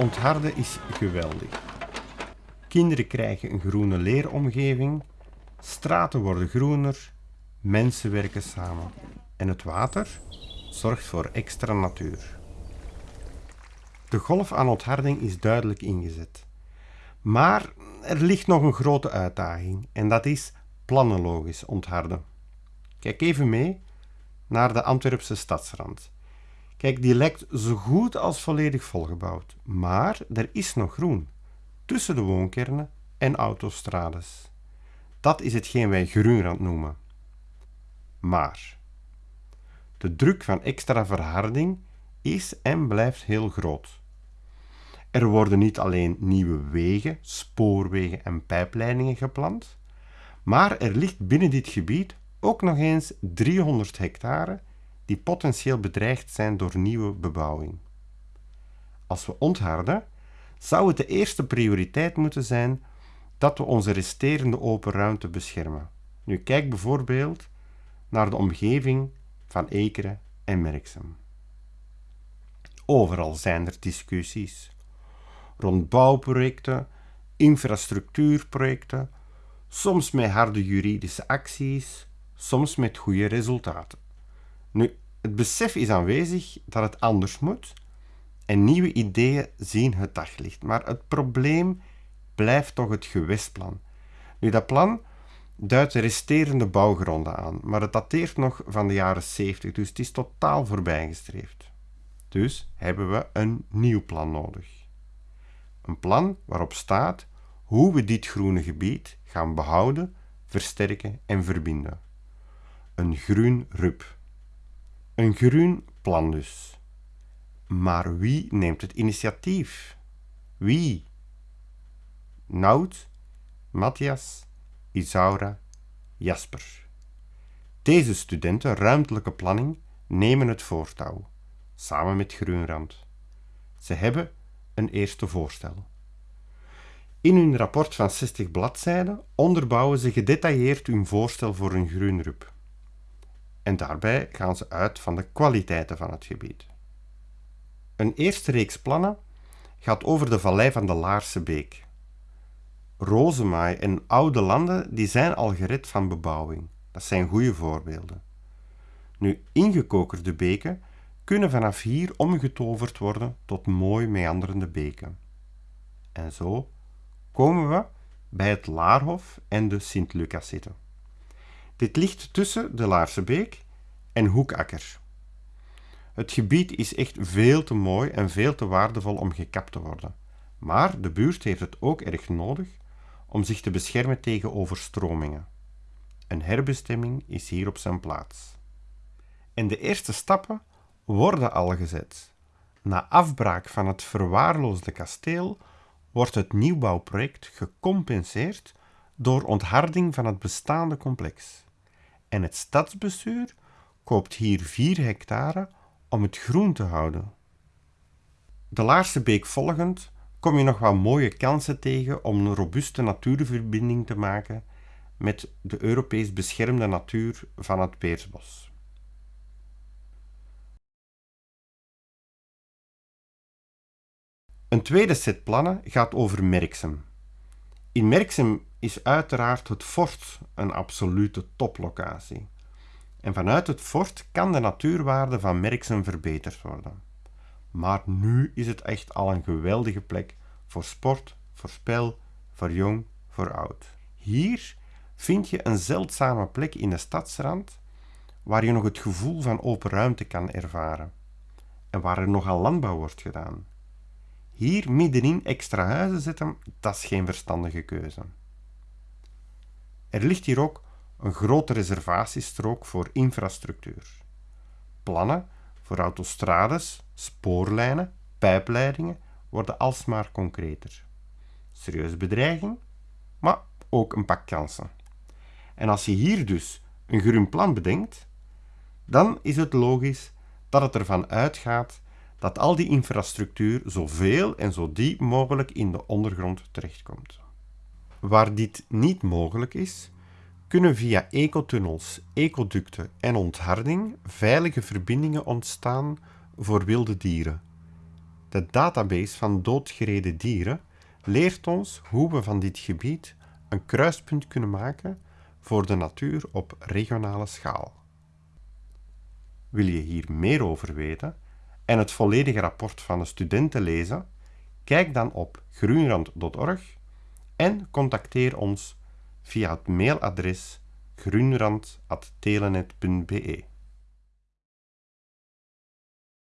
Ontharden is geweldig. Kinderen krijgen een groene leeromgeving, straten worden groener, mensen werken samen. En het water zorgt voor extra natuur. De golf aan ontharding is duidelijk ingezet. Maar er ligt nog een grote uitdaging en dat is plannenlogisch ontharden. Kijk even mee naar de Antwerpse stadsrand. Kijk, die lijkt zo goed als volledig volgebouwd, maar er is nog groen tussen de woonkernen en autostrades. Dat is hetgeen wij groenrand noemen. Maar de druk van extra verharding is en blijft heel groot. Er worden niet alleen nieuwe wegen, spoorwegen en pijpleidingen gepland, maar er ligt binnen dit gebied ook nog eens 300 hectare die potentieel bedreigd zijn door nieuwe bebouwing. Als we ontharden, zou het de eerste prioriteit moeten zijn dat we onze resterende open ruimte beschermen. Nu kijk bijvoorbeeld naar de omgeving van Ekeren en Merksem. Overal zijn er discussies rond bouwprojecten, infrastructuurprojecten, soms met harde juridische acties, soms met goede resultaten. Nu, het besef is aanwezig dat het anders moet en nieuwe ideeën zien het daglicht. Maar het probleem blijft toch het gewestplan. Nu, dat plan duidt de resterende bouwgronden aan, maar het dateert nog van de jaren 70, dus het is totaal voorbijgestreefd. Dus hebben we een nieuw plan nodig. Een plan waarop staat hoe we dit groene gebied gaan behouden, versterken en verbinden. Een groen RUP. Een groen plan dus. Maar wie neemt het initiatief? Wie? Nout, Matthias, Isaura, Jasper. Deze studenten ruimtelijke planning nemen het voortouw, samen met Groenrand. Ze hebben een eerste voorstel. In hun rapport van 60 bladzijden onderbouwen ze gedetailleerd hun voorstel voor een groenrup. En daarbij gaan ze uit van de kwaliteiten van het gebied. Een eerste reeks plannen gaat over de vallei van de Laarse Beek. Rozemaai en oude landen die zijn al gered van bebouwing. Dat zijn goede voorbeelden. Nu, ingekokerde beken kunnen vanaf hier omgetoverd worden tot mooi meanderende beken. En zo komen we bij het Laarhof en de Sint-Lucas zitten. Dit ligt tussen de Laarse Beek en Hoekakker. Het gebied is echt veel te mooi en veel te waardevol om gekapt te worden. Maar de buurt heeft het ook erg nodig om zich te beschermen tegen overstromingen. Een herbestemming is hier op zijn plaats. En de eerste stappen worden al gezet. Na afbraak van het verwaarloosde kasteel wordt het nieuwbouwproject gecompenseerd door ontharding van het bestaande complex. En het stadsbestuur koopt hier 4 hectare om het groen te houden. De Laarse Beek volgend kom je nog wat mooie kansen tegen om een robuuste natuurverbinding te maken met de Europees beschermde natuur van het Peersbos. Een tweede set plannen gaat over Merksem. In Merksem is uiteraard het fort een absolute toplocatie. En vanuit het fort kan de natuurwaarde van Merksem verbeterd worden. Maar nu is het echt al een geweldige plek voor sport, voor spel, voor jong, voor oud. Hier vind je een zeldzame plek in de stadsrand waar je nog het gevoel van open ruimte kan ervaren en waar er nogal landbouw wordt gedaan. Hier middenin extra huizen zetten, dat is geen verstandige keuze. Er ligt hier ook een grote reservatiestrook voor infrastructuur. Plannen voor autostrades, spoorlijnen, pijpleidingen worden alsmaar concreter. Serieuze bedreiging, maar ook een pak kansen. En als je hier dus een groen plan bedenkt, dan is het logisch dat het ervan uitgaat dat al die infrastructuur zoveel en zo diep mogelijk in de ondergrond terechtkomt. Waar dit niet mogelijk is, kunnen via ecotunnels, ecoducten en ontharding veilige verbindingen ontstaan voor wilde dieren. De database van doodgereden dieren leert ons hoe we van dit gebied een kruispunt kunnen maken voor de natuur op regionale schaal. Wil je hier meer over weten en het volledige rapport van de studenten lezen? Kijk dan op groenrand.org en contacteer ons via het mailadres groenrand.telenet.be.